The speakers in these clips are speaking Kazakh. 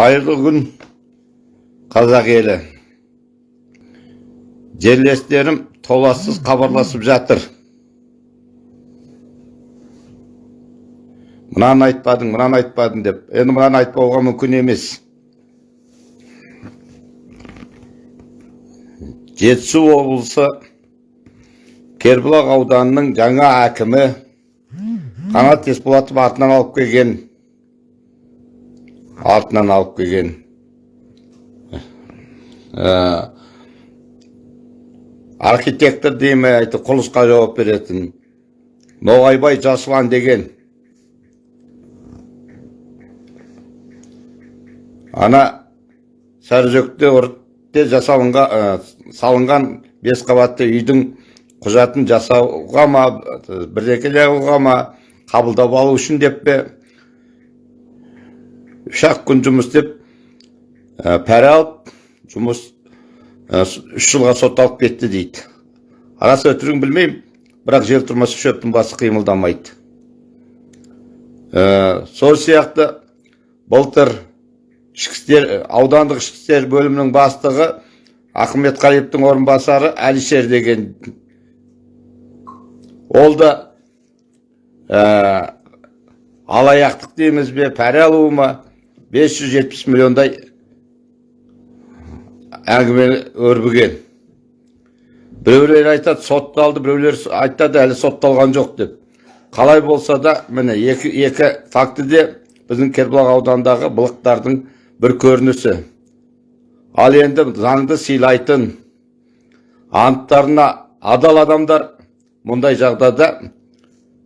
қайырлы күн қазақ елі. Жерлестерім толассыз хабарласып жатыр. Мынаны айтпадың мынаны айтпадың деп. Енді мынаны айтпауға мүмкін емес. Жетісу облысы кербұлақ ауданының жаңа әкімі қанат есболатов артынан алып келген. Артынан алып келген. Ә, архитектор дей ме әйтеуір құрылысқа жауап беретін. Ноғайбай жасұлан деген. Ана сарыжөкте өртте жасалынған ә, салынған бес қабатты үйдің құжатын жасауға ма бірдеңелеуға ма қабылдап алу үшін деп пе? Үш ақ күн жұмыс істеп ә, алып жұмыс үш жылға сотталып кетті дейді рас өтірігін білмеймін бірақ жер тұрмаса шөптің басы қимылдамайды ә, сол сияқты былтыр ішкі аудандық ішкі істер бөлімінің бастығы ахметқалиевтің орынбасары әлішер деген ол да ә, алаяқтық дейміз бе пара алу ма 570 миллиондай әңгіме өрбіген біреулер айтады сотталды біреулер айтады әлі сотталған жоқ деп қалай болса да міне екі, екі фактіде біздің кербұлақ аудандағы былықтардың бір көрінісі ал енді заңды сыйлайтын анттарына адал адамдар мұндай жағдайда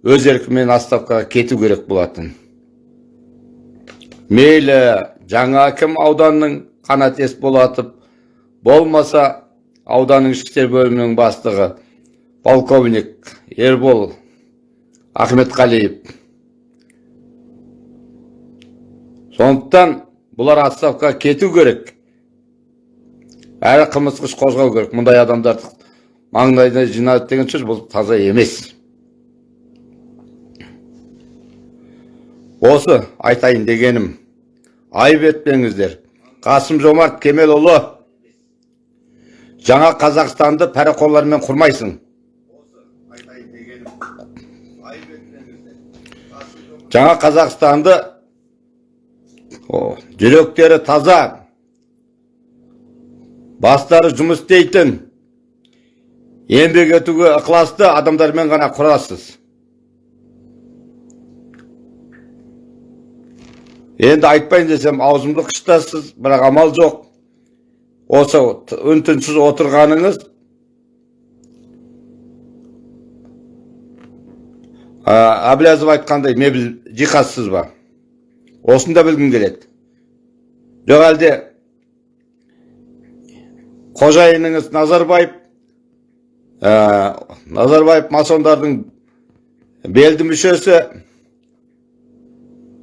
өз еркімен отставкаға кету керек болатын мейлі жаңа әкім ауданның қанат есболатов болмаса ауданның ішкі бөлімінің бастығы полковник ербол ахметқалиев. Сондықтан бұлар отставкаға кету керек. Әрі қылмыстық іс қозғау керек. Мұндай адамдарды маңдайына жинады деген сөз бұл таза емес. Осы айтайын дегенім айып етпеңіздер. Қасым жомарт кемелұлы жаңа қазақстанды пәреқорлармен құрмайсың. Жаңа қазақстанды жүректері таза бастары жұмыс істейтін еңбек етуге ықыласты адамдармен ғана құрасыз. Енді айтпайын десем аузымды қыштасыз бірақ амал жоқ. Осы үн түнсіз отырғаныңыз әблязов айтқандай мебель жиһазсыз ба? Осыны да білгім келеді. Жоқ әлде қожайыныңыз назарбаев ә, назарбаев масондардың белді мүшесі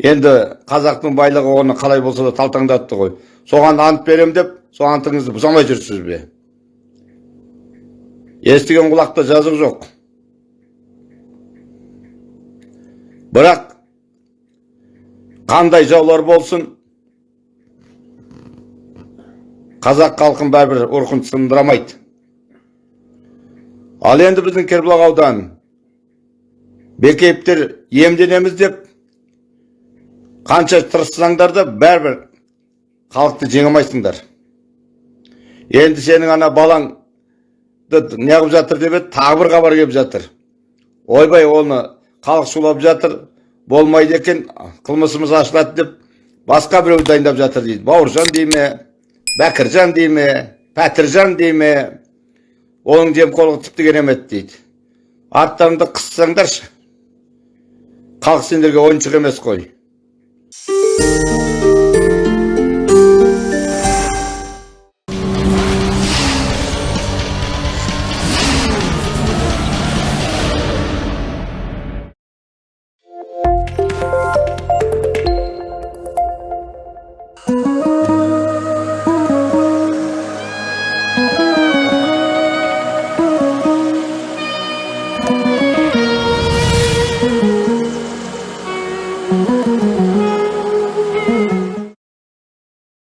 енді қазақтың байлығы оны қалай болса да талтаңдатты ғой. Соған ант берем деп сол антыңызды бұза алмай жүрсіз бе? Естіген құлақта жазық жоқ. Бірақ қандай жаулар болсын қазақ халқын бәрібір ұрқын сындырамайды. Ал енді біздің кербұлақ ауданы бекеевтер емденеміз деп қанша тырыссаңдар да бәрібір халықты жеңе алмайсыңдар енді сенің ана балаңды неғып жатыр деп еді? Тағы бір хабар келіп жатыр. Ойбай оны халық шулап жатыр болмайды екен қылмысымыз ашылады деп басқа біреуді дайындап жатыр дейді. Бауыржан дей ме бәкіржан дей ме пәтіржан дей ме? Оның жемқорлығы тіпті керемет дейді. Арттарыңды қыссаңдаршы. Халық сендерге ойыншық емес қой. Música